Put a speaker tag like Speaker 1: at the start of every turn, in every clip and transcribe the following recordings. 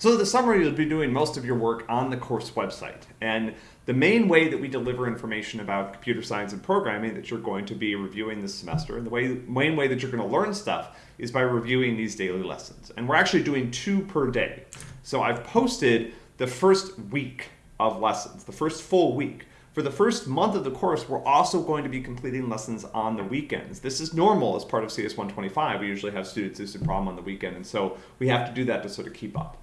Speaker 1: So the summary you'll be doing most of your work on the course website. And the main way that we deliver information about computer science and programming that you're going to be reviewing this semester, and the way, main way that you're going to learn stuff is by reviewing these daily lessons. And we're actually doing two per day. So I've posted the first week of lessons, the first full week. For the first month of the course, we're also going to be completing lessons on the weekends. This is normal as part of CS 125. We usually have students do some problem on the weekend, and so we have to do that to sort of keep up.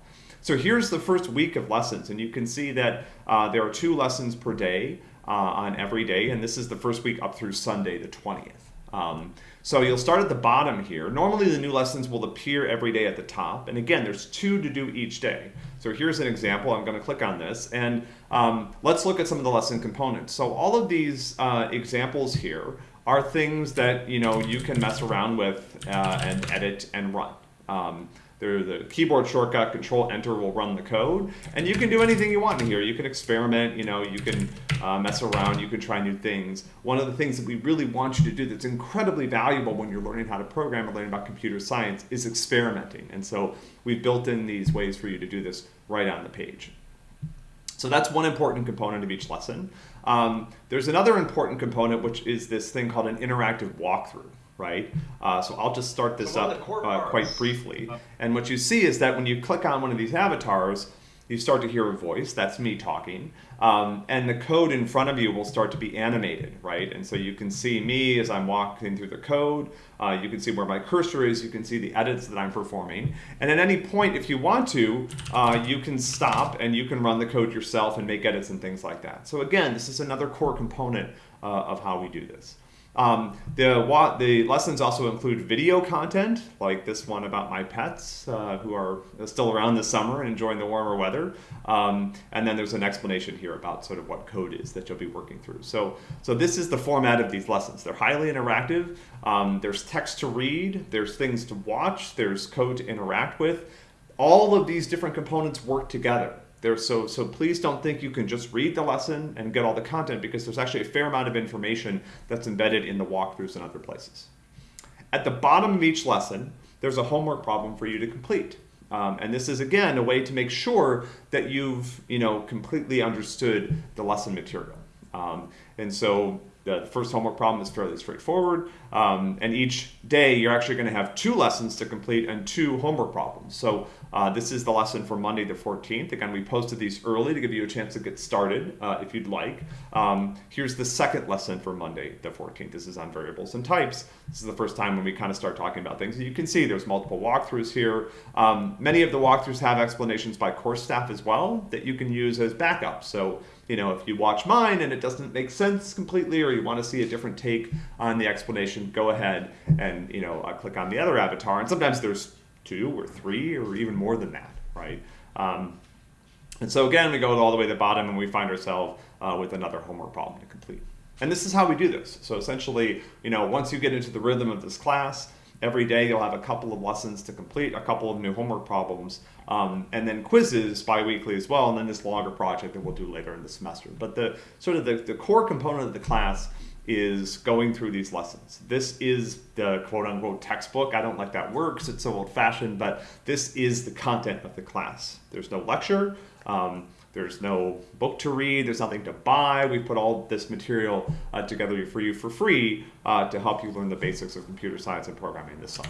Speaker 1: So here's the first week of lessons, and you can see that uh, there are two lessons per day uh, on every day, and this is the first week up through Sunday, the 20th. Um, so you'll start at the bottom here. Normally the new lessons will appear every day at the top, and again, there's two to do each day. So here's an example. I'm going to click on this, and um, let's look at some of the lesson components. So all of these uh, examples here are things that you know you can mess around with uh, and edit and run. Um, the keyboard shortcut, Control Enter will run the code, and you can do anything you want in here. You can experiment, you know, you can uh, mess around, you can try new things. One of the things that we really want you to do that's incredibly valuable when you're learning how to program or learning about computer science is experimenting. And so we've built in these ways for you to do this right on the page. So that's one important component of each lesson. Um, there's another important component, which is this thing called an interactive walkthrough right? Uh, so I'll just start this up uh, quite briefly. Uh. And what you see is that when you click on one of these avatars, you start to hear a voice, that's me talking, um, and the code in front of you will start to be animated, right? And so you can see me as I'm walking through the code, uh, you can see where my cursor is, you can see the edits that I'm performing, and at any point, if you want to, uh, you can stop and you can run the code yourself and make edits and things like that. So again, this is another core component uh, of how we do this. Um, the, the lessons also include video content, like this one about my pets, uh, who are still around this summer and enjoying the warmer weather. Um, and then there's an explanation here about sort of what code is that you'll be working through. So, so this is the format of these lessons. They're highly interactive. Um, there's text to read, there's things to watch, there's code to interact with. All of these different components work together. There, so, so please don't think you can just read the lesson and get all the content because there's actually a fair amount of information that's embedded in the walkthroughs and other places. At the bottom of each lesson, there's a homework problem for you to complete. Um, and this is, again, a way to make sure that you've you know, completely understood the lesson material. Um, and so the first homework problem is fairly straightforward. Um, and each day you're actually going to have two lessons to complete and two homework problems. So uh, this is the lesson for Monday the 14th. Again, we posted these early to give you a chance to get started uh, if you'd like. Um, here's the second lesson for Monday the 14th. This is on variables and types. This is the first time when we kind of start talking about things. You can see there's multiple walkthroughs here. Um, many of the walkthroughs have explanations by course staff as well that you can use as backup. So you know, if you watch mine and it doesn't make sense completely or you want to see a different take on the explanation, go ahead and, you know, uh, click on the other avatar. And sometimes there's two or three or even more than that, right? Um, and so again, we go all the way to the bottom and we find ourselves uh, with another homework problem to complete. And this is how we do this. So essentially, you know, once you get into the rhythm of this class, every day you'll have a couple of lessons to complete, a couple of new homework problems, um, and then quizzes bi-weekly as well, and then this longer project that we'll do later in the semester. But the sort of the, the core component of the class is going through these lessons. This is the quote unquote textbook. I don't like that word because it's so old fashioned, but this is the content of the class. There's no lecture. Um, there's no book to read. There's nothing to buy. We've put all this material uh, together for you for free uh, to help you learn the basics of computer science and programming this summer.